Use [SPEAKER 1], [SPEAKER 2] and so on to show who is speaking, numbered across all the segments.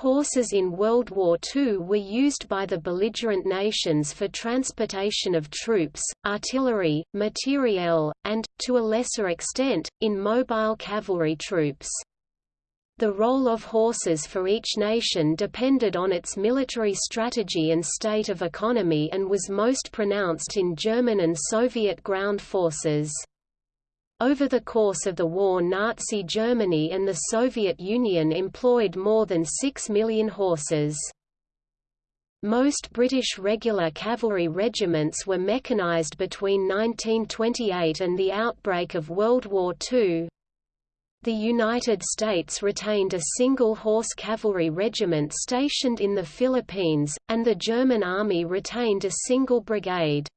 [SPEAKER 1] Horses in World War II were used by the belligerent nations for transportation of troops, artillery, materiel, and, to a lesser extent, in mobile cavalry troops. The role of horses for each nation depended on its military strategy and state of economy and was most pronounced in German and Soviet ground forces. Over the course of the war Nazi Germany and the Soviet Union employed more than 6 million horses. Most British regular cavalry regiments were mechanized between 1928 and the outbreak of World War II. The United States retained a single horse cavalry regiment stationed in the Philippines, and the German Army retained a single brigade.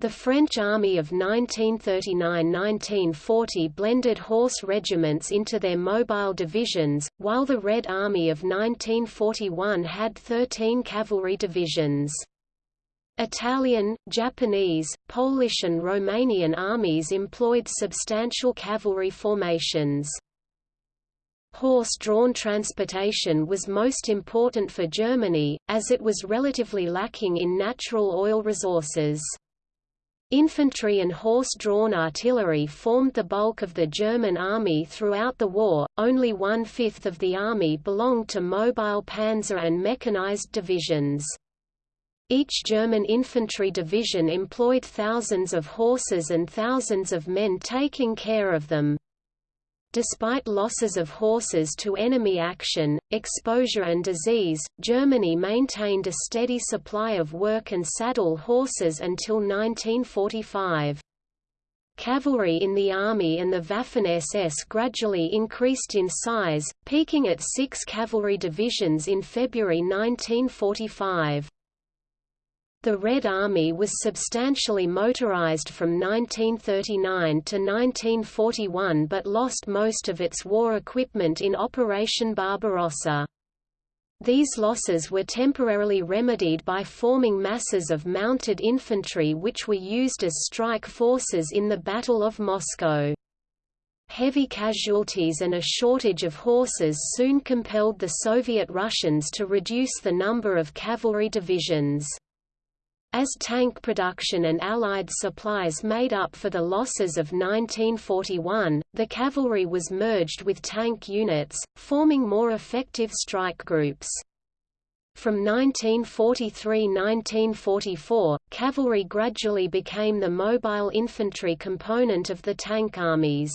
[SPEAKER 1] The French Army of 1939–1940 blended horse regiments into their mobile divisions, while the Red Army of 1941 had 13 cavalry divisions. Italian, Japanese, Polish and Romanian armies employed substantial cavalry formations. Horse-drawn transportation was most important for Germany, as it was relatively lacking in natural oil resources. Infantry and horse-drawn artillery formed the bulk of the German army throughout the war, only one-fifth of the army belonged to mobile panzer and mechanized divisions. Each German infantry division employed thousands of horses and thousands of men taking care of them. Despite losses of horses to enemy action, exposure and disease, Germany maintained a steady supply of work and saddle horses until 1945. Cavalry in the Army and the Waffen-SS gradually increased in size, peaking at six cavalry divisions in February 1945. The Red Army was substantially motorized from 1939 to 1941 but lost most of its war equipment in Operation Barbarossa. These losses were temporarily remedied by forming masses of mounted infantry which were used as strike forces in the Battle of Moscow. Heavy casualties and a shortage of horses soon compelled the Soviet Russians to reduce the number of cavalry divisions. As tank production and Allied supplies made up for the losses of 1941, the cavalry was merged with tank units, forming more effective strike groups. From 1943–1944, cavalry gradually became the mobile infantry component of the tank armies.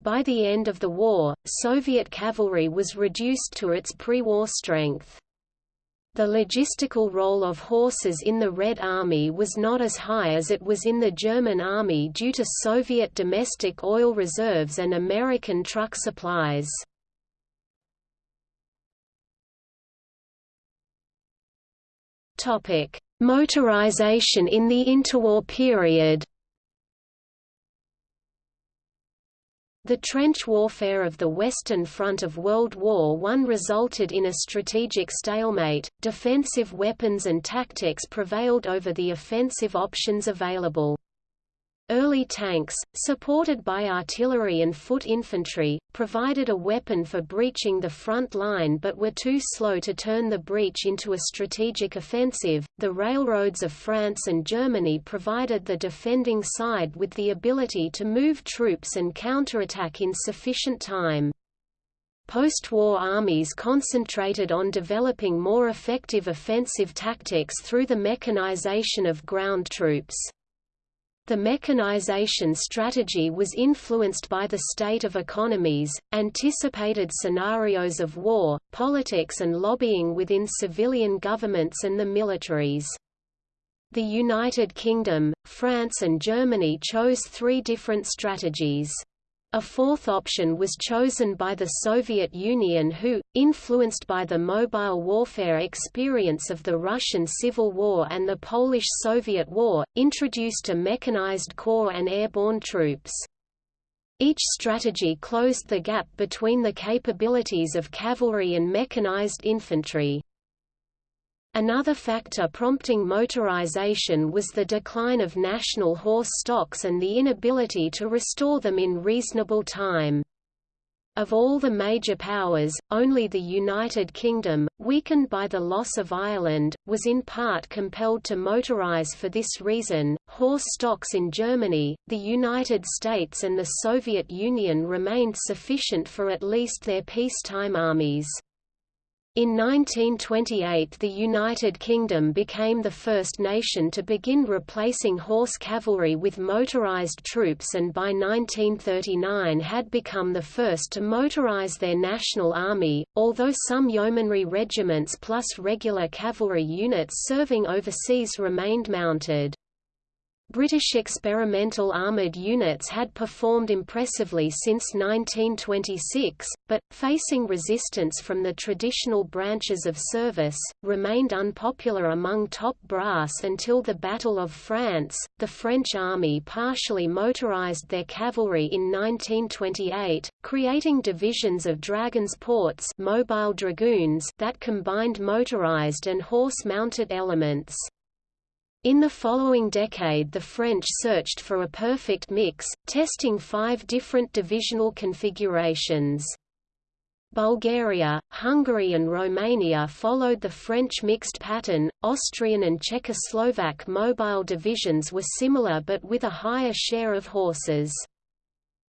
[SPEAKER 1] By the end of the war, Soviet cavalry was reduced to its pre-war strength. The logistical role of horses in the Red Army was not as high as it was in the German Army due to Soviet domestic oil reserves and American truck supplies. Motorization in the interwar period The trench warfare of the Western Front of World War I resulted in a strategic stalemate, defensive weapons and tactics prevailed over the offensive options available. Early tanks, supported by artillery and foot infantry, provided a weapon for breaching the front line but were too slow to turn the breach into a strategic offensive. The railroads of France and Germany provided the defending side with the ability to move troops and counterattack in sufficient time. Post-war armies concentrated on developing more effective offensive tactics through the mechanization of ground troops. The mechanization strategy was influenced by the state of economies, anticipated scenarios of war, politics and lobbying within civilian governments and the militaries. The United Kingdom, France and Germany chose three different strategies. A fourth option was chosen by the Soviet Union who, influenced by the mobile warfare experience of the Russian Civil War and the Polish-Soviet War, introduced a mechanized corps and airborne troops. Each strategy closed the gap between the capabilities of cavalry and mechanized infantry. Another factor prompting motorization was the decline of national horse stocks and the inability to restore them in reasonable time. Of all the major powers, only the United Kingdom, weakened by the loss of Ireland, was in part compelled to motorise for this reason. Horse stocks in Germany, the United States, and the Soviet Union remained sufficient for at least their peacetime armies. In 1928 the United Kingdom became the first nation to begin replacing horse cavalry with motorised troops and by 1939 had become the first to motorise their national army, although some yeomanry regiments plus regular cavalry units serving overseas remained mounted. British experimental armoured units had performed impressively since 1926, but, facing resistance from the traditional branches of service, remained unpopular among top brass until the Battle of France. The French army partially motorised their cavalry in 1928, creating divisions of dragons portés mobile dragoons that combined motorised and horse-mounted elements. In the following decade the French searched for a perfect mix, testing five different divisional configurations. Bulgaria, Hungary and Romania followed the French mixed pattern, Austrian and Czechoslovak mobile divisions were similar but with a higher share of horses.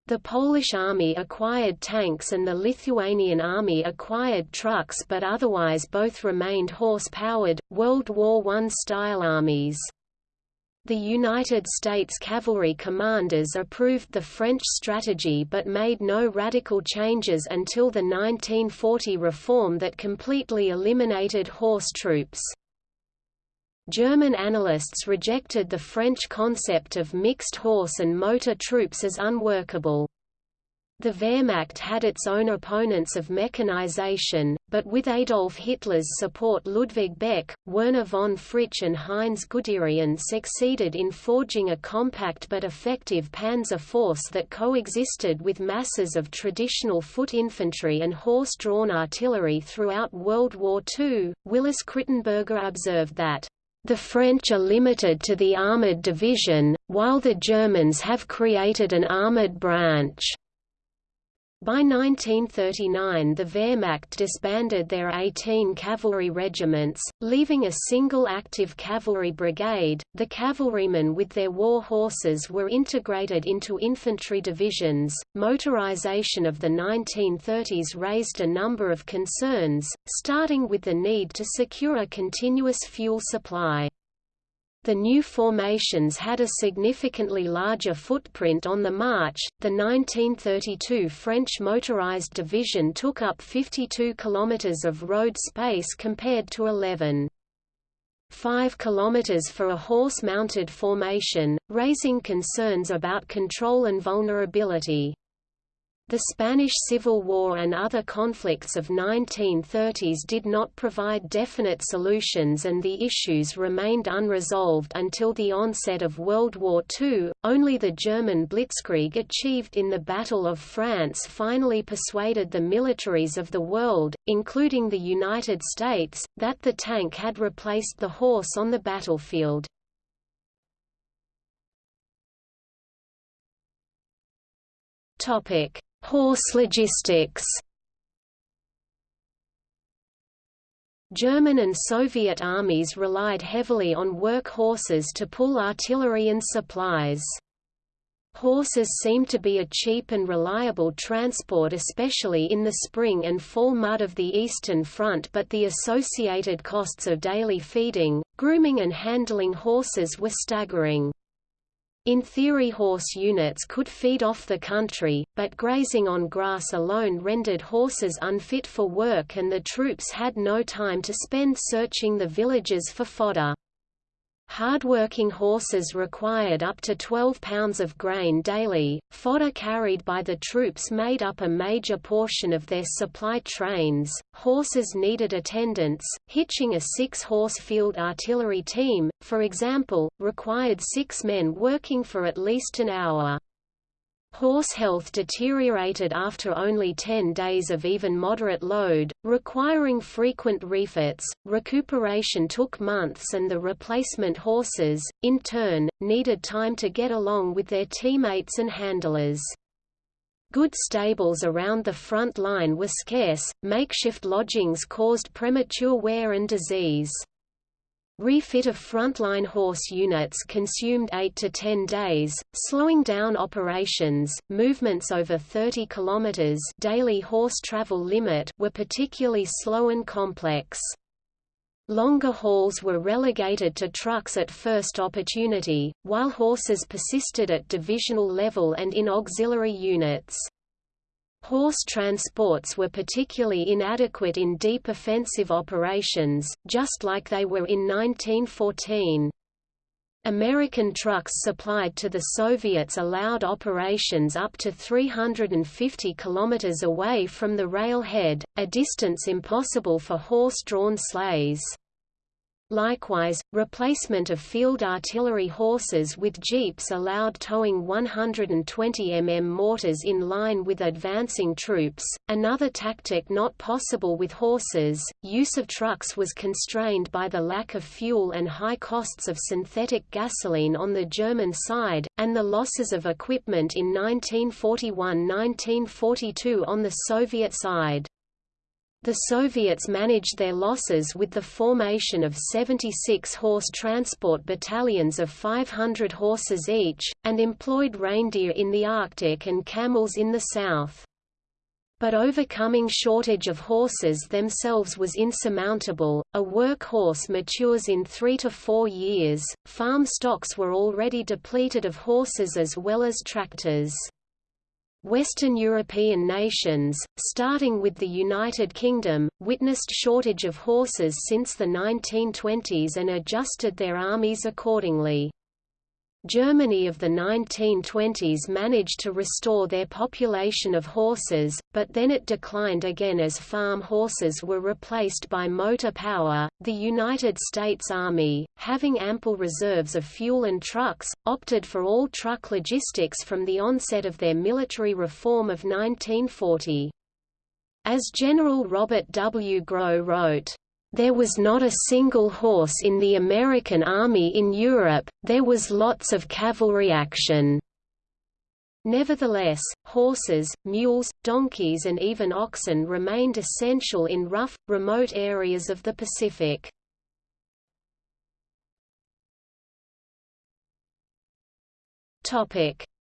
[SPEAKER 1] The Polish army acquired tanks and the Lithuanian army acquired trucks but otherwise both remained horse-powered, World War I-style armies. The United States cavalry commanders approved the French strategy but made no radical changes until the 1940 reform that completely eliminated horse troops. German analysts rejected the French concept of mixed horse and motor troops as unworkable. The Wehrmacht had its own opponents of mechanization, but with Adolf Hitler's support Ludwig Beck, Werner von Fritsch and Heinz Guderian succeeded in forging a compact but effective panzer force that coexisted with masses of traditional foot infantry and horse-drawn artillery throughout World War II. Willis Crittenberger observed that the French are limited to the armoured division, while the Germans have created an armoured branch. By 1939 the Wehrmacht disbanded their 18 cavalry regiments, leaving a single active cavalry brigade. The cavalrymen with their war horses were integrated into infantry divisions. Motorization of the 1930s raised a number of concerns, starting with the need to secure a continuous fuel supply. The new formations had a significantly larger footprint on the march. The 1932 French motorized division took up 52 kilometers of road space compared to 11. 5 kilometers for a horse-mounted formation, raising concerns about control and vulnerability. The Spanish Civil War and other conflicts of 1930s did not provide definite solutions and the issues remained unresolved until the onset of World War II. Only the German blitzkrieg achieved in the Battle of France finally persuaded the militaries of the world, including the United States, that the tank had replaced the horse on the battlefield. Topic: Horse logistics German and Soviet armies relied heavily on work horses to pull artillery and supplies. Horses seemed to be a cheap and reliable transport especially in the spring and fall mud of the Eastern Front but the associated costs of daily feeding, grooming and handling horses were staggering. In theory horse units could feed off the country, but grazing on grass alone rendered horses unfit for work and the troops had no time to spend searching the villages for fodder. Hardworking horses required up to 12 pounds of grain daily. Fodder carried by the troops made up a major portion of their supply trains. Horses needed attendants. Hitching a six horse field artillery team, for example, required six men working for at least an hour. Horse health deteriorated after only 10 days of even moderate load, requiring frequent refits. Recuperation took months and the replacement horses, in turn, needed time to get along with their teammates and handlers. Good stables around the front line were scarce, makeshift lodgings caused premature wear and disease. Refit of frontline horse units consumed 8 to 10 days, slowing down operations. Movements over 30 kilometers daily horse travel limit were particularly slow and complex. Longer hauls were relegated to trucks at first opportunity, while horses persisted at divisional level and in auxiliary units. Horse transports were particularly inadequate in deep offensive operations, just like they were in 1914. American trucks supplied to the Soviets allowed operations up to 350 kilometers away from the railhead, a distance impossible for horse-drawn sleighs. Likewise, replacement of field artillery horses with jeeps allowed towing 120 mm mortars in line with advancing troops, another tactic not possible with horses. Use of trucks was constrained by the lack of fuel and high costs of synthetic gasoline on the German side, and the losses of equipment in 1941–1942 on the Soviet side. The Soviets managed their losses with the formation of 76 horse transport battalions of 500 horses each, and employed reindeer in the Arctic and camels in the south. But overcoming shortage of horses themselves was insurmountable. A workhorse matures in three to four years. Farm stocks were already depleted of horses as well as tractors. Western European nations, starting with the United Kingdom, witnessed shortage of horses since the 1920s and adjusted their armies accordingly. Germany of the 1920s managed to restore their population of horses, but then it declined again as farm horses were replaced by motor power. The United States Army, having ample reserves of fuel and trucks, opted for all truck logistics from the onset of their military reform of 1940. As General Robert W. Grow wrote, there was not a single horse in the American Army in Europe, there was lots of cavalry action. Nevertheless, horses, mules, donkeys and even oxen remained essential in rough, remote areas of the Pacific.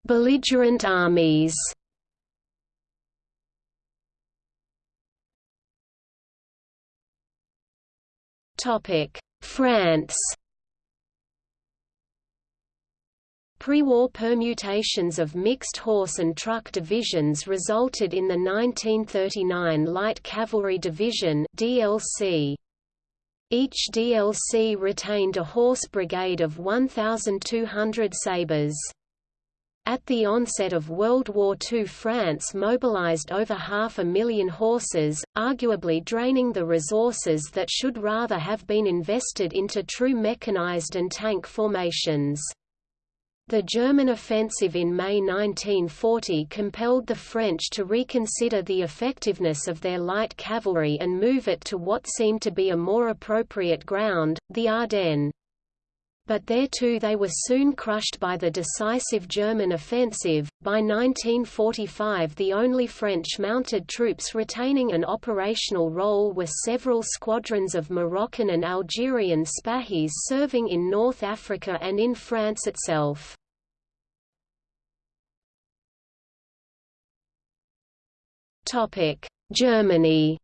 [SPEAKER 1] Belligerent armies France Pre-war permutations of mixed horse and truck divisions resulted in the 1939 Light Cavalry Division DLC. Each DLC retained a horse brigade of 1,200 sabres. At the onset of World War II France mobilized over half a million horses, arguably draining the resources that should rather have been invested into true mechanized and tank formations. The German offensive in May 1940 compelled the French to reconsider the effectiveness of their light cavalry and move it to what seemed to be a more appropriate ground, the Ardennes but there too they were soon crushed by the decisive German offensive. By 1945, the only French mounted troops retaining an operational role were several squadrons of Moroccan and Algerian Spahis serving in North Africa and in France itself. Topic: Germany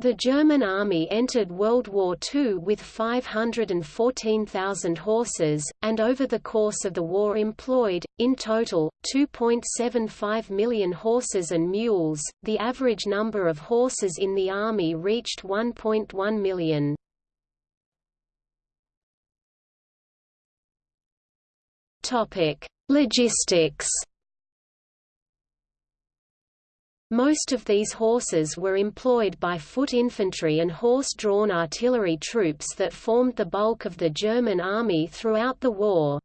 [SPEAKER 1] The German army entered World War II with 514,000 horses, and over the course of the war employed, in total, 2.75 million horses and mules. The average number of horses in the army reached 1.1 million. Logistics Most of these horses were employed by foot infantry and horse-drawn artillery troops that formed the bulk of the German army throughout the war.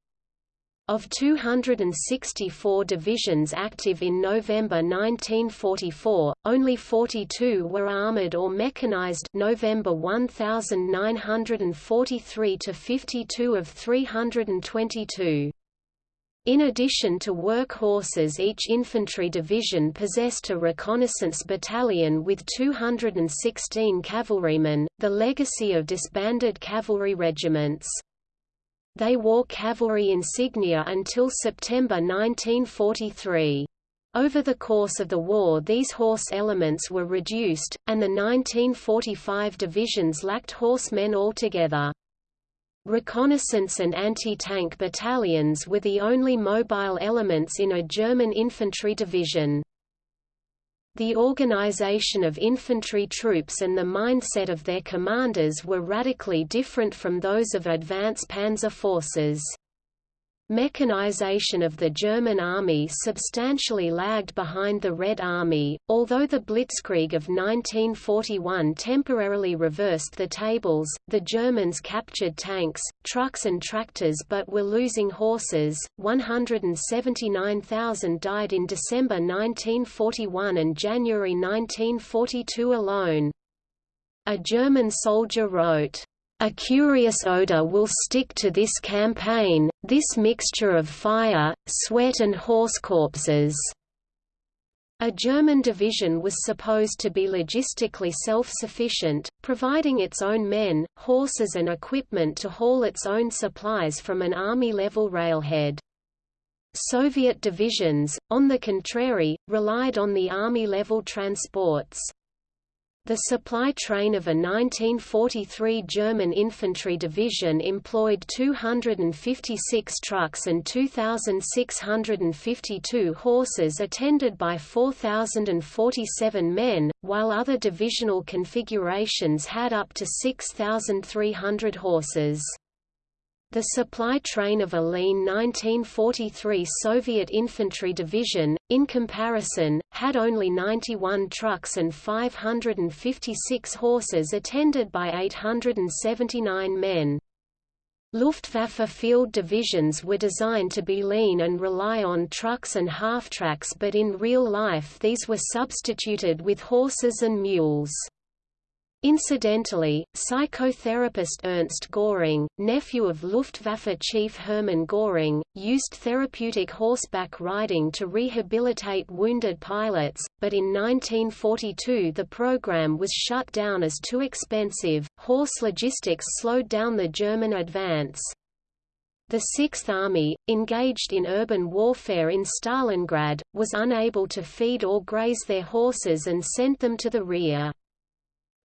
[SPEAKER 1] Of 264 divisions active in November 1944, only 42 were armored or mechanized November 1943 to 52 of 322. In addition to work horses each infantry division possessed a reconnaissance battalion with 216 cavalrymen, the legacy of disbanded cavalry regiments. They wore cavalry insignia until September 1943. Over the course of the war these horse elements were reduced, and the 1945 divisions lacked horsemen altogether. Reconnaissance and anti-tank battalions were the only mobile elements in a German infantry division. The organization of infantry troops and the mindset of their commanders were radically different from those of advance panzer forces. Mechanization of the German army substantially lagged behind the Red Army, although the Blitzkrieg of 1941 temporarily reversed the tables, the Germans captured tanks, trucks and tractors but were losing horses, 179,000 died in December 1941 and January 1942 alone. A German soldier wrote, a curious odor will stick to this campaign, this mixture of fire, sweat and horse corpses. A German division was supposed to be logistically self-sufficient, providing its own men, horses and equipment to haul its own supplies from an army-level railhead. Soviet divisions, on the contrary, relied on the army-level transports. The supply train of a 1943 German infantry division employed 256 trucks and 2,652 horses attended by 4,047 men, while other divisional configurations had up to 6,300 horses. The supply train of a lean 1943 Soviet infantry division, in comparison, had only 91 trucks and 556 horses attended by 879 men. Luftwaffe field divisions were designed to be lean and rely on trucks and half-tracks but in real life these were substituted with horses and mules. Incidentally, psychotherapist Ernst Göring, nephew of Luftwaffe chief Hermann Göring, used therapeutic horseback riding to rehabilitate wounded pilots, but in 1942 the program was shut down as too expensive. Horse logistics slowed down the German advance. The Sixth Army, engaged in urban warfare in Stalingrad, was unable to feed or graze their horses and sent them to the rear.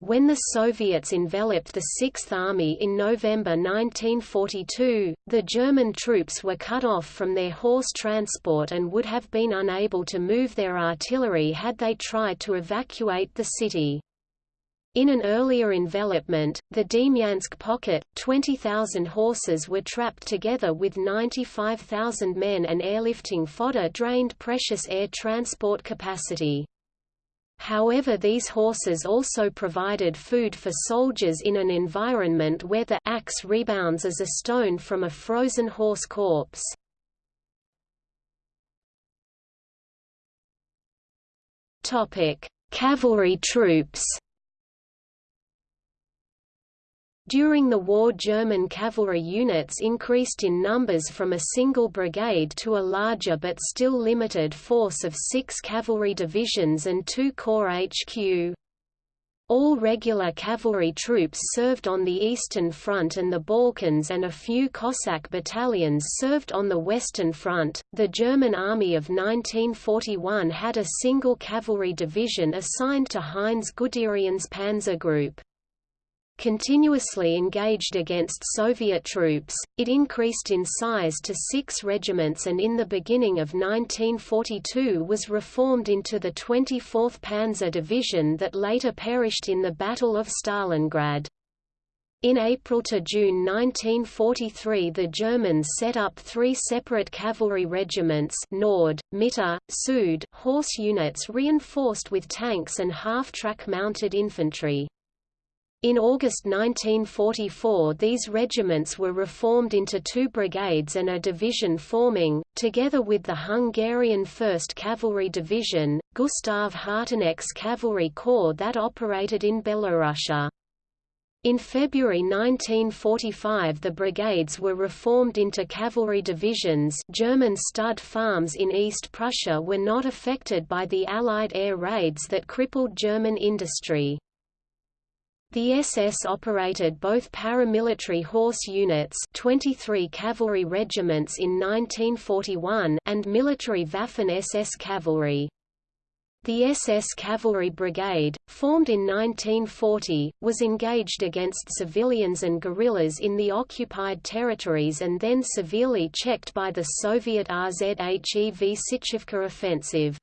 [SPEAKER 1] When the Soviets enveloped the Sixth Army in November 1942, the German troops were cut off from their horse transport and would have been unable to move their artillery had they tried to evacuate the city. In an earlier envelopment, the Demyansk pocket, 20,000 horses were trapped together with 95,000 men and airlifting fodder drained precious air transport capacity. However these horses also provided food for soldiers in an environment where the axe rebounds as a stone from a frozen horse corpse. Cavalry troops During the war German cavalry units increased in numbers from a single brigade to a larger but still limited force of six cavalry divisions and two corps HQ. All regular cavalry troops served on the Eastern Front and the Balkans, and a few Cossack battalions served on the Western Front. The German Army of 1941 had a single cavalry division assigned to Heinz Guderian's Panzer Group continuously engaged against Soviet troops, it increased in size to six regiments and in the beginning of 1942 was reformed into the 24th Panzer Division that later perished in the Battle of Stalingrad. In April to June 1943 the Germans set up three separate cavalry regiments Nord, Mitte, Süd horse units reinforced with tanks and half-track mounted infantry. In August 1944 these regiments were reformed into two brigades and a division forming, together with the Hungarian 1st Cavalry Division, Gustav Harteneck's Cavalry Corps that operated in Belorussia. In February 1945 the brigades were reformed into cavalry divisions German stud farms in East Prussia were not affected by the Allied air raids that crippled German industry. The SS operated both paramilitary horse units 23 cavalry regiments in 1941 and military Waffen-SS cavalry. The SS Cavalry Brigade, formed in 1940, was engaged against civilians and guerrillas in the occupied territories and then severely checked by the Soviet RZHEV Sychyovka offensive.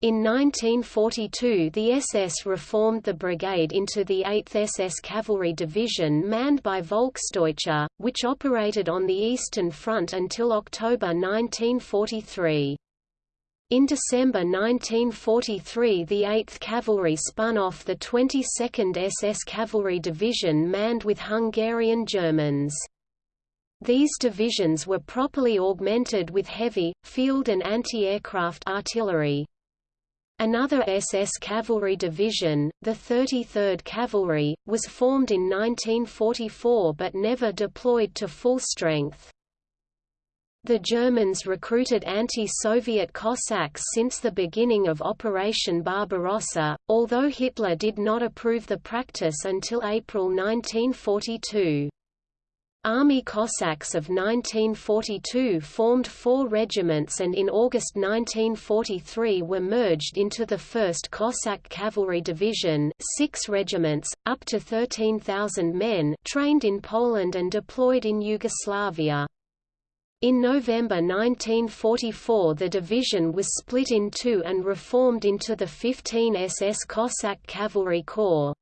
[SPEAKER 1] In 1942 the SS reformed the brigade into the 8th SS Cavalry Division manned by Volksdeutsche, which operated on the Eastern Front until October 1943. In December 1943 the 8th Cavalry spun off the 22nd SS Cavalry Division manned with Hungarian Germans. These divisions were properly augmented with heavy, field and anti-aircraft artillery. Another SS Cavalry Division, the 33rd Cavalry, was formed in 1944 but never deployed to full strength. The Germans recruited anti-Soviet Cossacks since the beginning of Operation Barbarossa, although Hitler did not approve the practice until April 1942. Army Cossacks of 1942 formed four regiments and in August 1943 were merged into the 1st Cossack Cavalry Division six regiments, up to 13,000 men trained in Poland and deployed in Yugoslavia. In November 1944 the division was split in two and reformed into the 15 SS Cossack Cavalry Corps.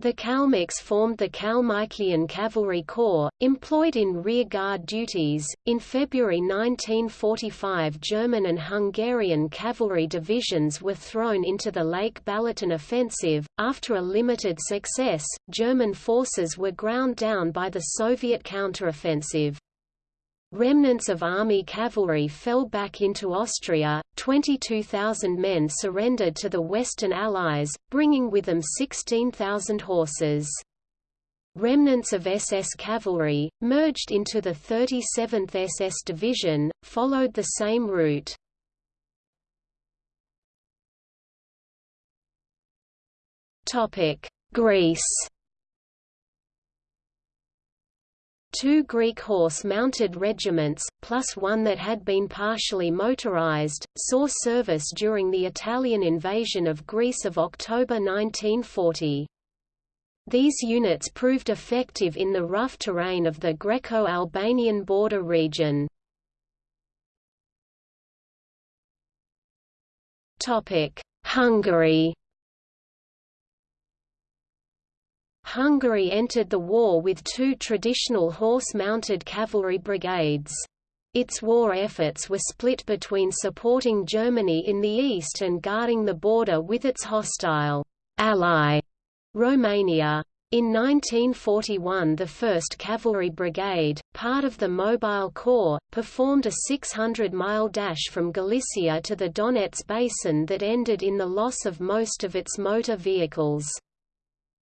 [SPEAKER 1] The Kalmyks formed the Kalmykian Cavalry Corps, employed in rear guard duties. In February 1945, German and Hungarian cavalry divisions were thrown into the Lake Balaton offensive. After a limited success, German forces were ground down by the Soviet counteroffensive. Remnants of army cavalry fell back into Austria, 22,000 men surrendered to the Western Allies, bringing with them 16,000 horses. Remnants of SS cavalry, merged into the 37th SS Division, followed the same route. Greece Two Greek horse-mounted regiments, plus one that had been partially motorized, saw service during the Italian invasion of Greece of October 1940. These units proved effective in the rough terrain of the Greco-Albanian border region. Hungary Hungary entered the war with two traditional horse-mounted cavalry brigades. Its war efforts were split between supporting Germany in the east and guarding the border with its hostile ally, Romania. In 1941 the 1st Cavalry Brigade, part of the Mobile Corps, performed a 600-mile dash from Galicia to the Donets Basin that ended in the loss of most of its motor vehicles.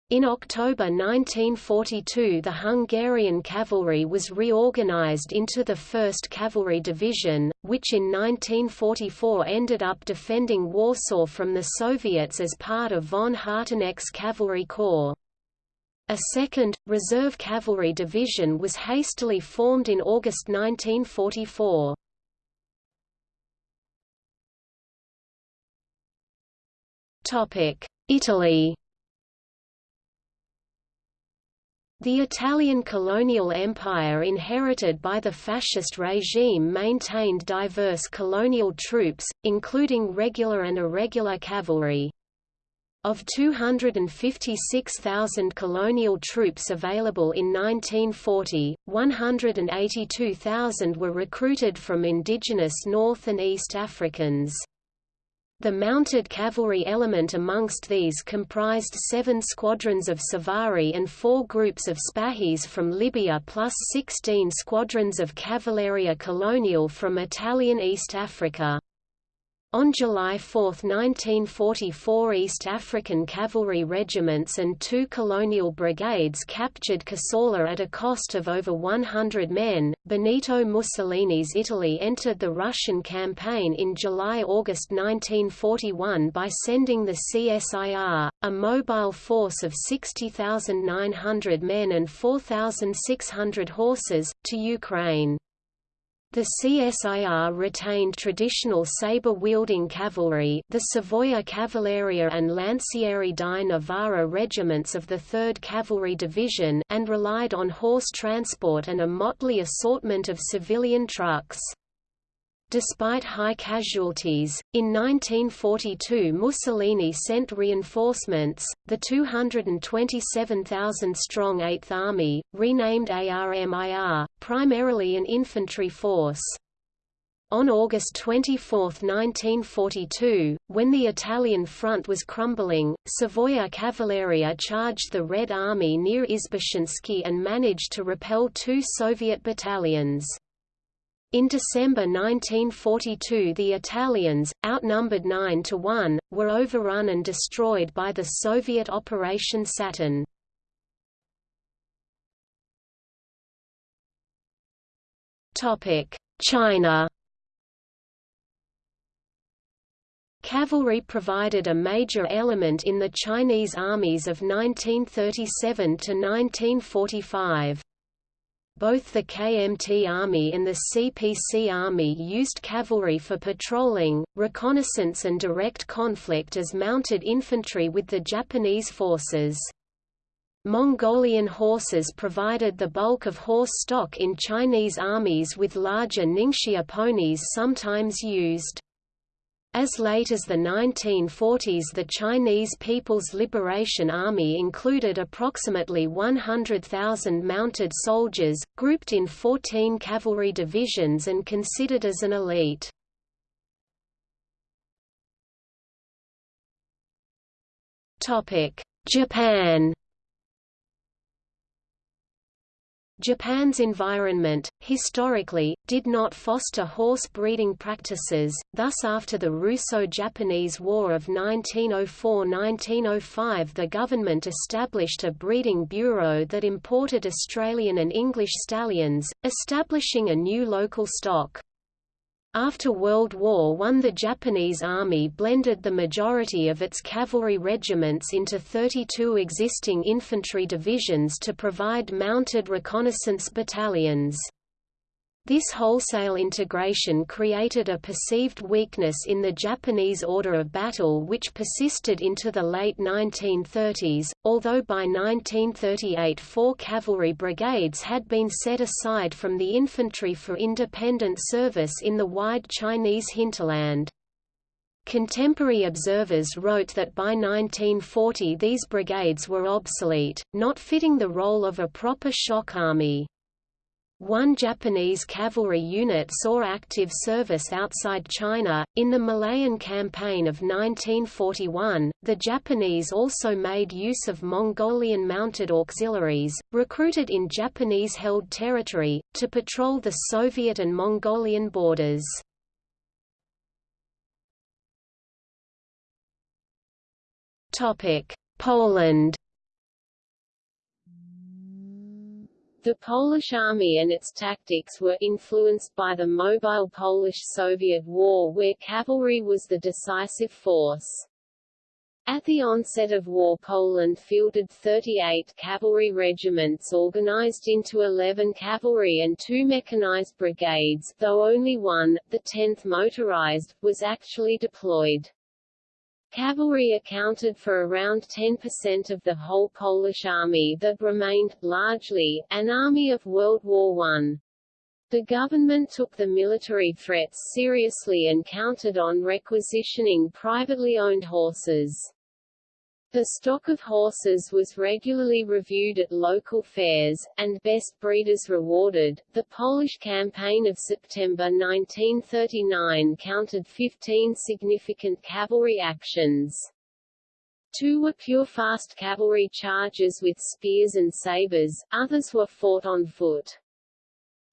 [SPEAKER 1] In October 1942 the Hungarian cavalry was reorganized into the 1st Cavalry Division, which in 1944 ended up defending Warsaw from the Soviets as part of von Harteneck's Cavalry Corps. A second, Reserve Cavalry Division was hastily formed in August 1944. Italy The Italian colonial empire inherited by the fascist regime maintained diverse colonial troops, including regular and irregular cavalry. Of 256,000 colonial troops available in 1940, 182,000 were recruited from indigenous North and East Africans. The mounted cavalry element amongst these comprised seven squadrons of Savari and four groups of Spahis from Libya plus 16 squadrons of Cavalleria Colonial from Italian East Africa. On July 4, 1944 East African cavalry regiments and two colonial brigades captured Kassala at a cost of over 100 men. Benito Mussolini's Italy entered the Russian campaign in July–August 1941 by sending the CSIR, a mobile force of 60,900 men and 4,600 horses, to Ukraine. The CSIR retained traditional saber-wielding cavalry the Savoia Cavalleria and Lancieri di Novara regiments of the 3rd Cavalry Division and relied on horse transport and a motley assortment of civilian trucks. Despite high casualties, in 1942 Mussolini sent reinforcements, the 227,000-strong 8th Army, renamed ARMIR, primarily an infantry force. On August 24, 1942, when the Italian front was crumbling, Savoia Cavalleria charged the Red Army near Izbeshinski and managed to repel two Soviet battalions. In December 1942 the Italians, outnumbered 9 to 1, were overrun and destroyed by the Soviet Operation Saturn. China Cavalry provided a major element in the Chinese armies of 1937 to 1945. Both the KMT Army and the CPC Army used cavalry for patrolling, reconnaissance and direct conflict as mounted infantry with the Japanese forces. Mongolian horses provided the bulk of horse stock in Chinese armies with larger Ningxia ponies sometimes used. As late as the 1940s the Chinese People's Liberation Army included approximately 100,000 mounted soldiers, grouped in 14 cavalry divisions and considered as an elite. Japan Japan's environment, historically, did not foster horse breeding practices, thus after the Russo-Japanese War of 1904–1905 the government established a breeding bureau that imported Australian and English stallions, establishing a new local stock. After World War I the Japanese Army blended the majority of its cavalry regiments into 32 existing infantry divisions to provide mounted reconnaissance battalions. This wholesale integration created a perceived weakness in the Japanese order of battle which persisted into the late 1930s, although by 1938 four cavalry brigades had been set aside from the infantry for independent service in the wide Chinese hinterland. Contemporary observers wrote that by 1940 these brigades were obsolete, not fitting the role of a proper shock army. One Japanese cavalry unit saw active service outside China. In the Malayan Campaign of 1941, the Japanese also made use of Mongolian mounted auxiliaries, recruited in Japanese held territory, to patrol the Soviet and Mongolian borders. Poland
[SPEAKER 2] The Polish army and its tactics were influenced by the mobile Polish-Soviet War where cavalry was the decisive force. At the onset of war Poland fielded 38 cavalry regiments organized into 11 cavalry and two mechanized brigades, though only one, the 10th motorized, was actually deployed. Cavalry accounted for around 10% of the whole Polish army that remained, largely, an army of World War I. The government took the military threats seriously and counted on requisitioning privately owned horses. The stock of horses was regularly reviewed at local fairs, and best breeders rewarded. The Polish campaign of September 1939 counted 15 significant cavalry actions. Two were pure fast cavalry charges with spears and sabers, others were fought on foot.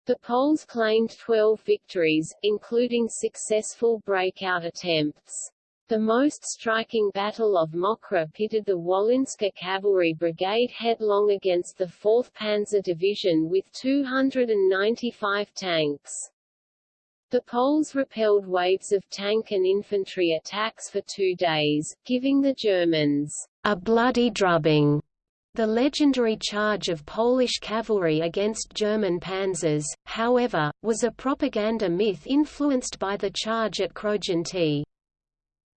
[SPEAKER 2] The Poles claimed 12 victories, including successful breakout attempts. The most striking Battle of Mokra pitted the Wolinska Cavalry Brigade headlong against the 4th Panzer Division with 295 tanks. The Poles repelled waves of tank and infantry attacks for two days, giving the Germans
[SPEAKER 1] a bloody drubbing. The legendary charge of Polish cavalry against German panzers, however, was a propaganda myth influenced by the charge at Krojanty.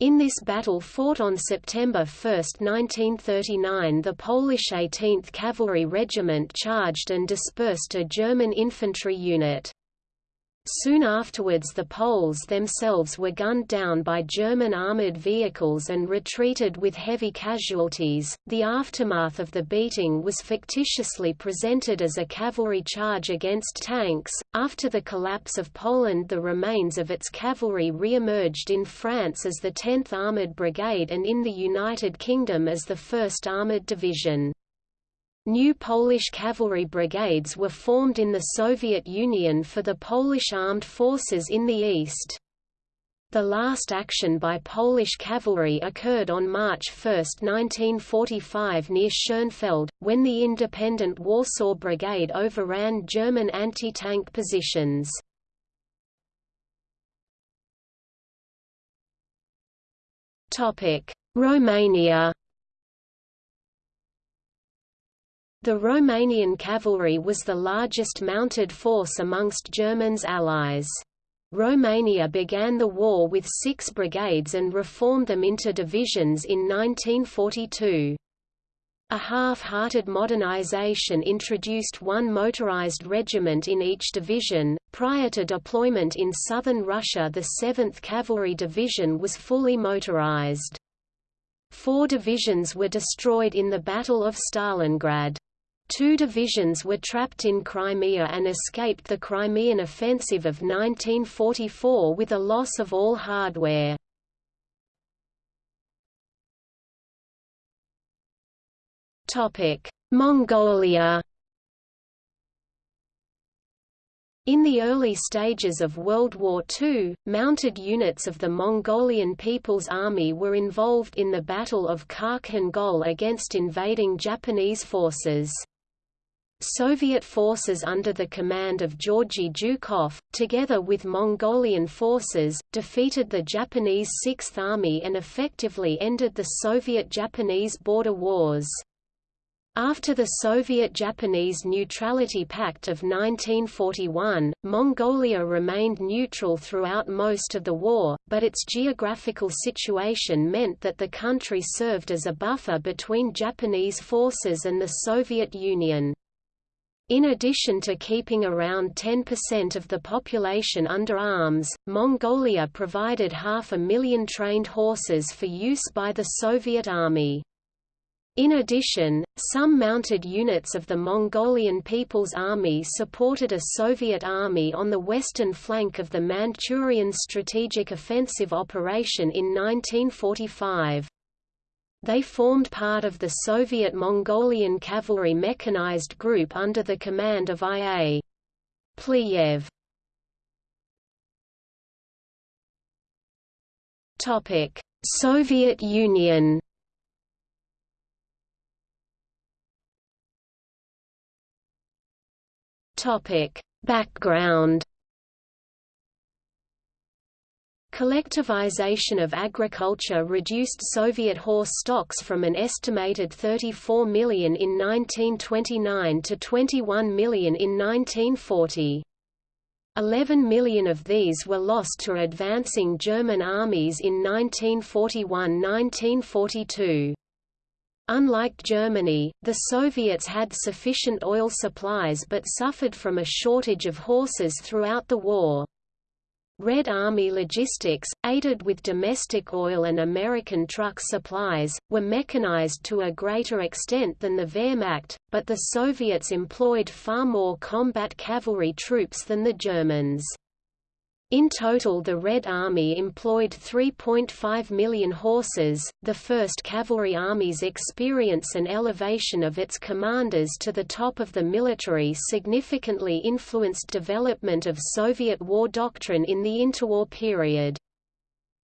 [SPEAKER 1] In this battle fought on September 1, 1939 the Polish 18th Cavalry Regiment charged and dispersed a German infantry unit. Soon afterwards the Poles themselves were gunned down by German armoured vehicles and retreated with heavy casualties. The aftermath of the beating was fictitiously presented as a cavalry charge against tanks. After the collapse of Poland, the remains of its cavalry re-emerged in France as the 10th Armoured Brigade and in the United Kingdom as the 1st Armoured Division. New Polish cavalry brigades were formed in the Soviet Union for the Polish armed forces in the east. The last action by Polish cavalry occurred on March 1, 1945 near Schönfeld, when the independent Warsaw Brigade overran German anti-tank positions. Romania The Romanian cavalry was the largest mounted force amongst Germans' allies. Romania began the war with six brigades and reformed them into divisions in 1942. A half-hearted modernization introduced one motorized regiment in each division. Prior to deployment in southern Russia, the 7th Cavalry Division was fully motorized. Four divisions were destroyed in the Battle of Stalingrad. Two divisions were trapped in Crimea and escaped the Crimean Offensive of 1944 with a loss of all hardware. Mongolia In the early stages of World War II, mounted units of the Mongolian People's Army were involved in the Battle of Khalkhin Gol against invading Japanese forces. Soviet forces under the command of Georgy Zhukov, together with Mongolian forces, defeated the Japanese Sixth Army and effectively ended the Soviet-Japanese border wars. After the Soviet-Japanese Neutrality Pact of 1941, Mongolia remained neutral throughout most of the war, but its geographical situation meant that the country served as a buffer between Japanese forces and the Soviet Union. In addition to keeping around 10% of the population under arms, Mongolia provided half a million trained horses for use by the Soviet Army. In addition, some mounted units of the Mongolian People's Army supported a Soviet army on the western flank of the Manchurian Strategic Offensive Operation in 1945. They formed part of the Soviet Mongolian Cavalry Mechanized Group under the command of I.A. Pliev. Soviet Union Background Collectivization of agriculture reduced Soviet horse stocks from an estimated 34 million in 1929 to 21 million in 1940. 11 million of these were lost to advancing German armies in 1941–1942. Unlike Germany, the Soviets had sufficient oil supplies but suffered from a shortage of horses throughout the war. Red Army logistics, aided with domestic oil and American truck supplies, were mechanized to a greater extent than the Wehrmacht, but the Soviets employed far more combat cavalry troops than the Germans. In total the Red Army employed 3.5 million horses. The First Cavalry Army's experience and elevation of its commanders to the top of the military significantly influenced development of Soviet war doctrine in the interwar period.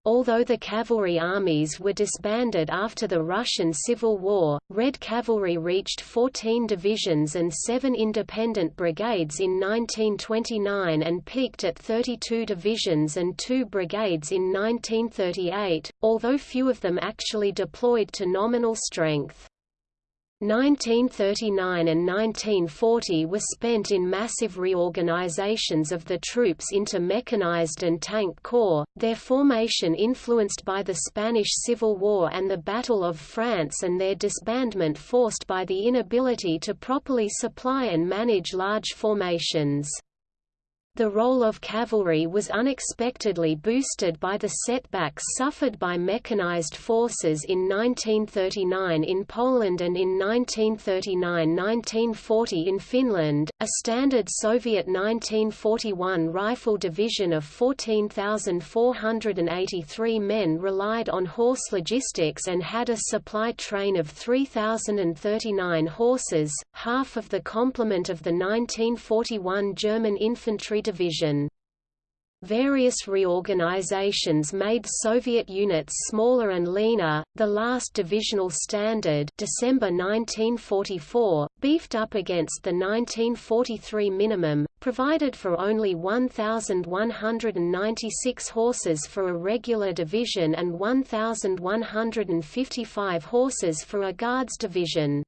[SPEAKER 1] Although the cavalry armies were disbanded after the Russian Civil War, Red Cavalry reached 14 divisions and 7 independent brigades in 1929 and peaked at 32 divisions and 2 brigades in 1938, although few of them actually deployed to nominal strength. 1939 and 1940 were spent in massive reorganizations of the troops into mechanized and tank corps, their formation influenced by the Spanish Civil War and the Battle of France and their disbandment forced by the inability to properly supply and manage large formations. The role of cavalry was unexpectedly boosted by the setbacks suffered by mechanized forces in 1939 in Poland and in 1939–1940 in Finland. A standard Soviet 1941 rifle division of 14,483 men relied on horse logistics and had a supply train of 3,039 horses, half of the complement of the 1941 German infantry division. Various reorganizations made Soviet units smaller and leaner. The last divisional standard, December 1944, beefed up against the 1943 minimum, provided for only 1196 horses for a regular division and 1155 horses for a guards division.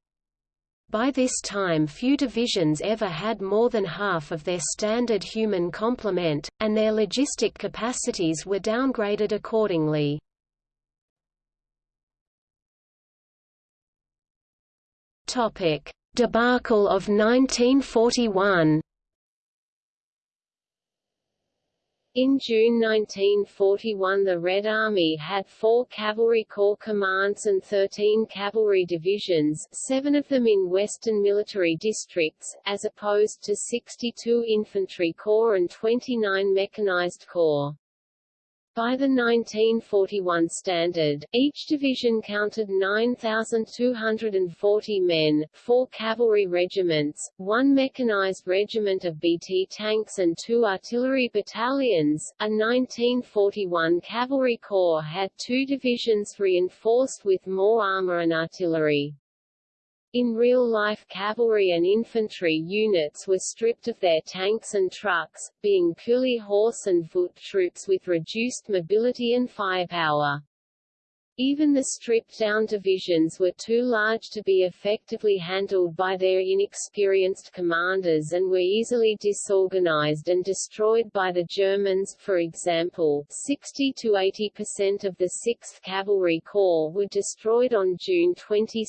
[SPEAKER 1] By this time few divisions ever had more than half of their standard human complement, and their logistic capacities were downgraded accordingly. Debacle of 1941
[SPEAKER 2] In June 1941 the Red Army had four cavalry corps commands and 13 cavalry divisions seven of them in western military districts, as opposed to 62 infantry corps and 29 mechanized corps. By the 1941 standard, each division counted 9,240 men, four cavalry regiments, one mechanized regiment of BT tanks and two artillery battalions. A 1941 cavalry corps had two divisions reinforced with more armor and artillery. In real life cavalry and infantry units were stripped of their tanks and trucks, being purely horse and foot troops with reduced mobility and firepower. Even the stripped-down divisions were too large to be effectively handled by their inexperienced commanders and were easily disorganized and destroyed by the Germans for example, 60–80% of the 6th Cavalry Corps were destroyed on June 22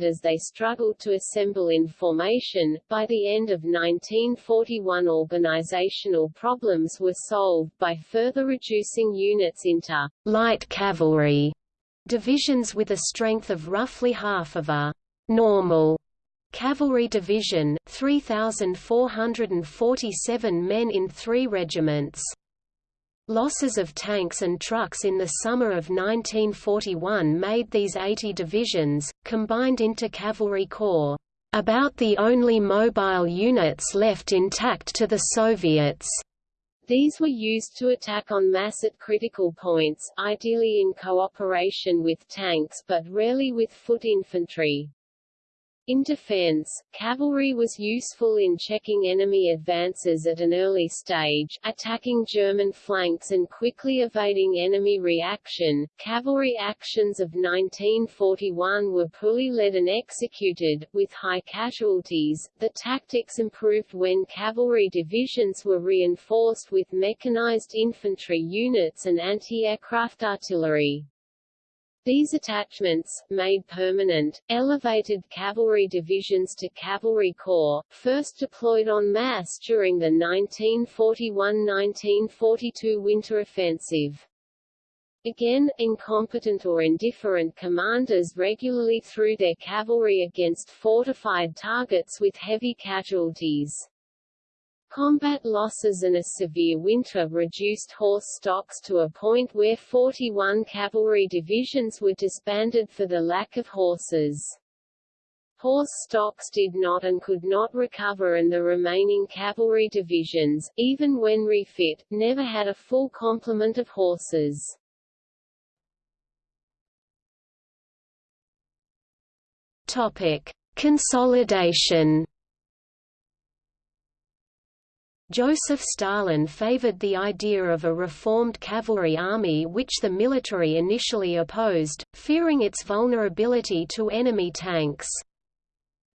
[SPEAKER 2] as they struggled to assemble in formation. By the end of 1941 organizational problems were solved by further reducing units into light cavalry Divisions with a strength of roughly half of a normal cavalry division, 3,447 men in three regiments. Losses of tanks and trucks in the summer of 1941 made these 80 divisions, combined into cavalry corps, about the only mobile units left intact to the Soviets. These were used to attack en masse at critical points, ideally in cooperation with tanks but rarely with foot infantry. In defense, cavalry was useful in checking enemy advances at an early stage, attacking German flanks and quickly evading enemy reaction. Cavalry actions of 1941 were poorly led and executed, with high casualties. The tactics improved when cavalry divisions were reinforced with mechanized infantry units and anti-aircraft artillery. These attachments, made permanent, elevated cavalry divisions to cavalry corps, first deployed en masse during the 1941–1942 winter offensive. Again, incompetent or indifferent commanders regularly threw their cavalry against fortified targets with heavy casualties. Combat losses and a severe winter reduced horse stocks to a point where 41 cavalry divisions were disbanded for the lack of horses. Horse stocks did not and could not recover and the remaining cavalry divisions, even when refit, never had a full complement of horses.
[SPEAKER 1] Topic: Consolidation Joseph Stalin favored the idea of a reformed cavalry army which the military initially opposed, fearing its vulnerability to enemy tanks.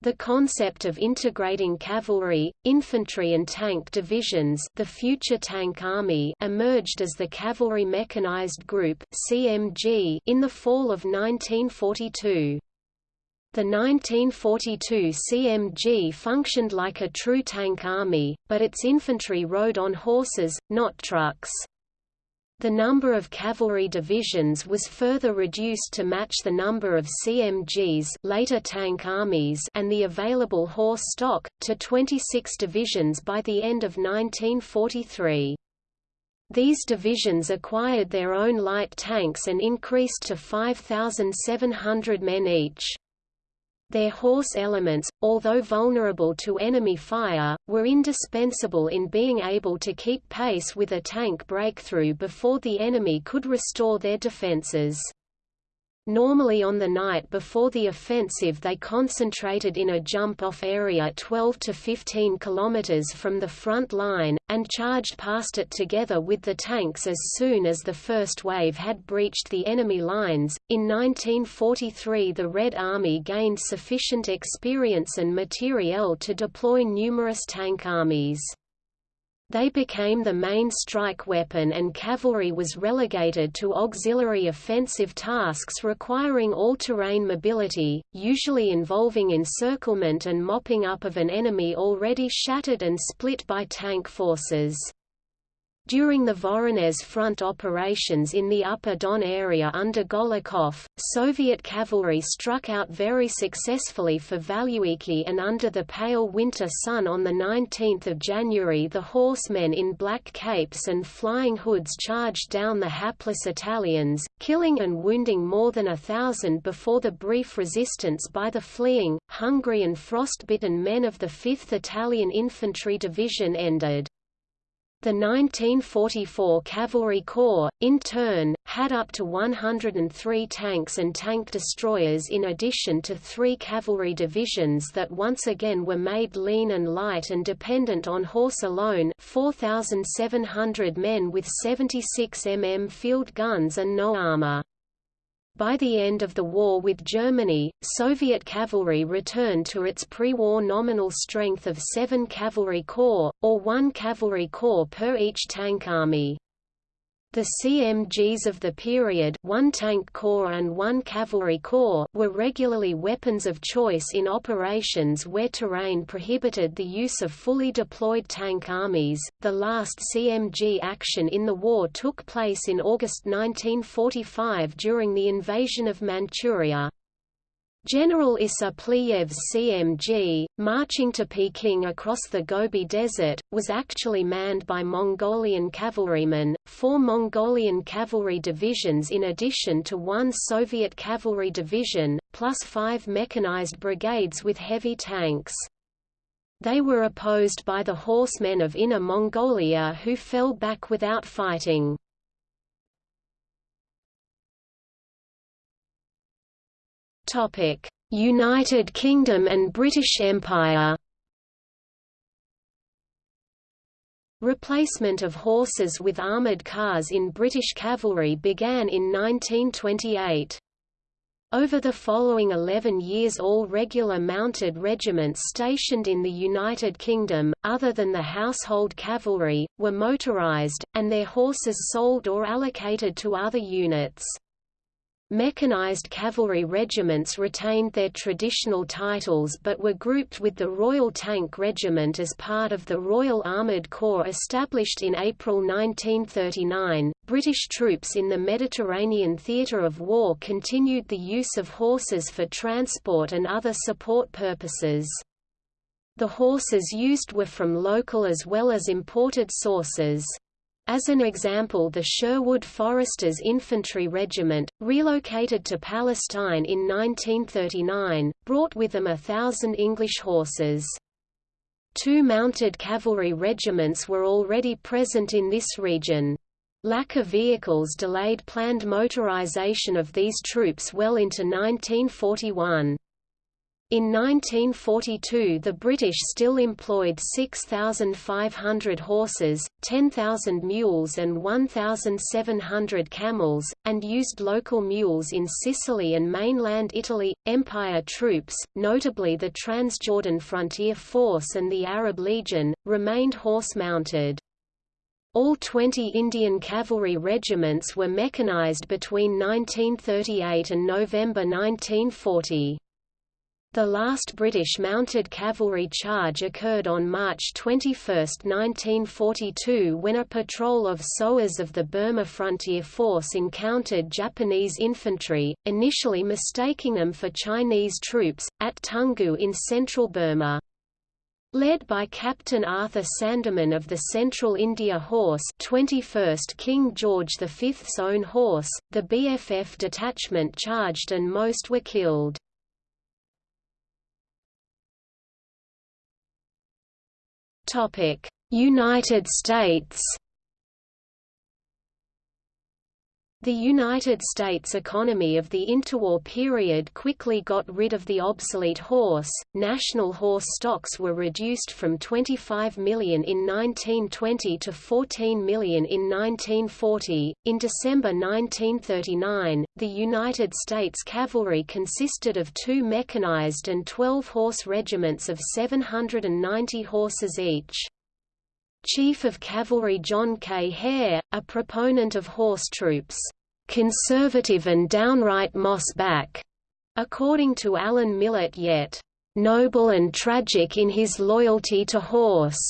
[SPEAKER 1] The concept of integrating cavalry, infantry and tank divisions the future tank army emerged as the Cavalry Mechanized Group CMG in the fall of 1942. The 1942 CMG functioned like a true tank army, but its infantry rode on horses, not trucks. The number of cavalry divisions was further reduced to match the number of CMGs later tank armies and the available horse stock, to 26 divisions by the end of 1943. These divisions acquired their own light tanks and increased to 5,700 men each. Their horse elements, although vulnerable to enemy fire, were indispensable in being able to keep pace with a tank breakthrough before the enemy could restore their defenses. Normally on the night before the offensive they concentrated in a jump-off area 12 to 15 kilometers from the front line, and charged past it together with the tanks as soon as the first wave had breached the enemy lines. In 1943 the Red Army gained sufficient experience and materiel to deploy numerous tank armies. They became the main strike weapon and cavalry was relegated to auxiliary offensive tasks requiring all-terrain mobility, usually involving encirclement and mopping up of an enemy already shattered and split by tank forces. During the Voronezh Front operations in the Upper Don area under Golikov, Soviet cavalry struck out very successfully for Valuiki and under the pale winter sun on 19 January the horsemen in black capes and flying hoods charged down the hapless Italians, killing and wounding more than a thousand before the brief resistance by the fleeing, hungry and frostbitten men of the 5th Italian Infantry Division ended. The 1944 Cavalry Corps, in turn, had up to 103 tanks and tank destroyers in addition to three cavalry divisions that once again were made lean and light and dependent on horse alone 4,700 men with 76 mm field guns and no armor. By the end of the war with Germany, Soviet cavalry returned to its pre-war nominal strength of seven cavalry corps, or one cavalry corps per each tank army. The CMGs of the period one tank corps and one cavalry corps were regularly weapons of choice in operations where terrain prohibited the use of fully deployed tank armies. The last CMG action in the war took place in August 1945 during the invasion of Manchuria. General Issa Pliyev's CMG, marching to Peking across the Gobi Desert, was actually manned by Mongolian cavalrymen, four Mongolian cavalry divisions in addition to one Soviet cavalry division, plus five mechanized brigades with heavy tanks. They were opposed by the horsemen of Inner Mongolia who fell back without fighting. United Kingdom and British Empire. Replacement of horses with armoured cars in British cavalry began in 1928. Over the following 11 years all regular mounted regiments stationed in the United Kingdom, other than the household cavalry, were motorised, and their horses sold or allocated to other units. Mechanized cavalry regiments retained their traditional titles but were grouped with the Royal Tank Regiment as part of the Royal Armoured Corps established in April 1939. British troops in the Mediterranean theatre of war continued the use of horses for transport and other support purposes. The horses used were from local as well as imported sources. As an example the Sherwood Foresters Infantry Regiment, relocated to Palestine in 1939, brought with them a thousand English horses. Two mounted cavalry regiments were already present in this region. Lack of vehicles delayed planned motorization of these troops well into 1941. In 1942 the British still employed 6,500 horses, 10,000 mules and 1,700 camels, and used local mules in Sicily and mainland Italy. Empire troops, notably the Transjordan Frontier Force and the Arab Legion, remained horse-mounted. All 20 Indian cavalry regiments were mechanized between 1938 and November 1940. The last British mounted cavalry charge occurred on March 21, 1942 when a patrol of Sowars of the Burma Frontier Force encountered Japanese infantry, initially mistaking them for Chinese troops, at Toungoo in central Burma. Led by Captain Arthur Sandeman of the Central India Horse 21st King George V's own horse, the BFF detachment charged and most were killed. United States The United States economy of the interwar period quickly got rid of the obsolete horse. National horse stocks were reduced from 25 million in 1920 to 14 million in 1940. In December 1939, the United States cavalry consisted of two mechanized and 12 horse regiments of 790 horses each. Chief of Cavalry John K. Herr, a proponent of horse troops, "...conservative and downright moss-back," according to Allan Millett yet, "...noble and tragic in his loyalty to horse."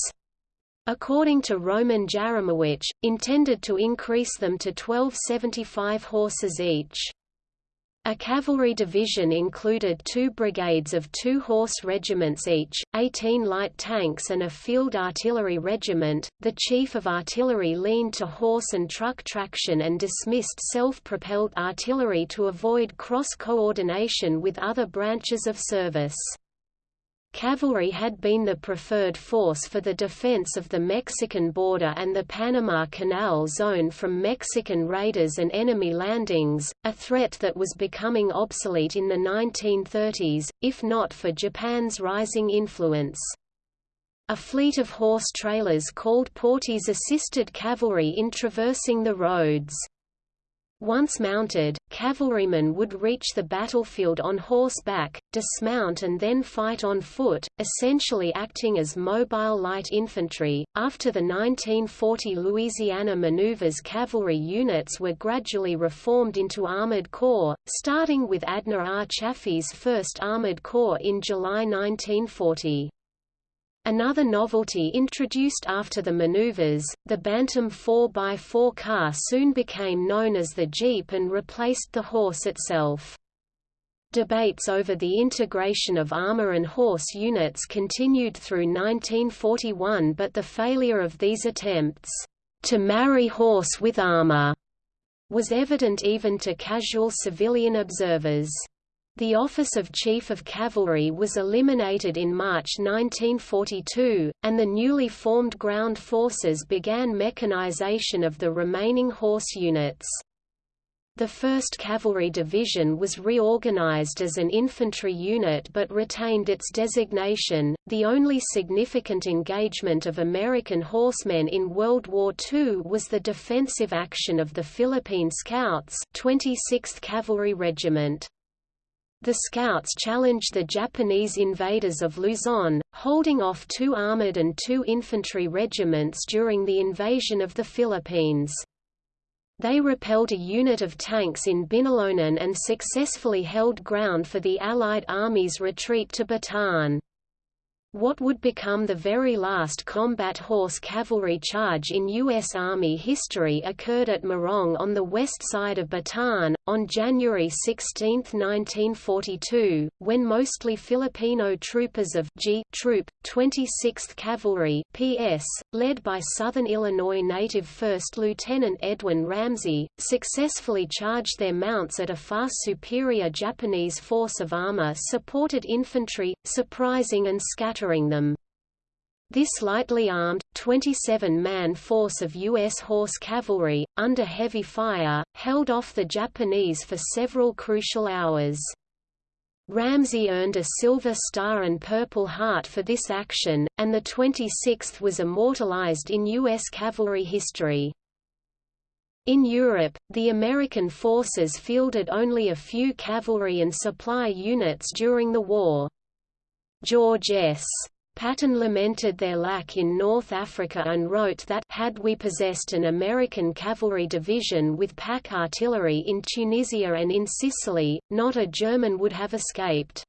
[SPEAKER 1] According to Roman Jarymowycz, intended to increase them to 1275 horses each. A cavalry division included two brigades of two horse regiments each, 18 light tanks and a field artillery regiment. The chief of artillery leaned to horse and truck traction and dismissed self-propelled artillery to avoid cross-coordination with other branches of service. Cavalry had been the preferred force for the defense of the Mexican border and the Panama Canal zone from Mexican raiders and enemy landings, a threat that was becoming obsolete in the 1930s, if not for Japan's rising influence. A fleet of horse trailers called Portees assisted cavalry in traversing the roads. Once mounted, cavalrymen would reach the battlefield on horseback, dismount and then fight on foot, essentially acting as mobile light infantry. After the 1940 Louisiana maneuvers, cavalry units were gradually reformed into armored corps, starting with Adna R. Chaffee's 1st Armored Corps in July 1940. Another novelty introduced after the maneuvers, the Bantam 4x4 car soon became known as the Jeep and replaced the horse itself. Debates over the integration of armor and horse units continued through 1941 but the failure of these attempts, to marry horse with armor, was evident even to casual civilian observers. The office of Chief of Cavalry was eliminated in March 1942, and the newly formed ground forces began mechanization of the remaining horse units. The 1st Cavalry Division was reorganized as an infantry unit but retained its designation. The only significant engagement of American horsemen in World War II was the defensive action of the Philippine Scouts, 26th Cavalry Regiment. The Scouts challenged the Japanese invaders of Luzon, holding off two armored and two infantry regiments during the invasion of the Philippines. They repelled a unit of tanks in Binalonan and successfully held ground for the Allied Army's retreat to Bataan. What would become the very last combat horse cavalry charge in U.S. Army history occurred at Morong on the west side of Bataan, on January 16, 1942, when mostly Filipino troopers of G Troop, 26th Cavalry PS, led by Southern Illinois native 1st Lieutenant Edwin Ramsey, successfully charged their mounts at a far superior Japanese force of armor-supported infantry, surprising and scattering them. This lightly armed, 27-man force of U.S. horse cavalry, under heavy fire, held off the Japanese for several crucial hours. Ramsey earned a Silver Star and Purple Heart for this action, and the 26th was immortalized in U.S. cavalry history. In Europe, the American forces fielded only a few cavalry and supply units during the war. George S. Patton lamented their lack in North Africa and wrote that had we possessed an American cavalry division with pack artillery in Tunisia and in Sicily, not a German would have escaped.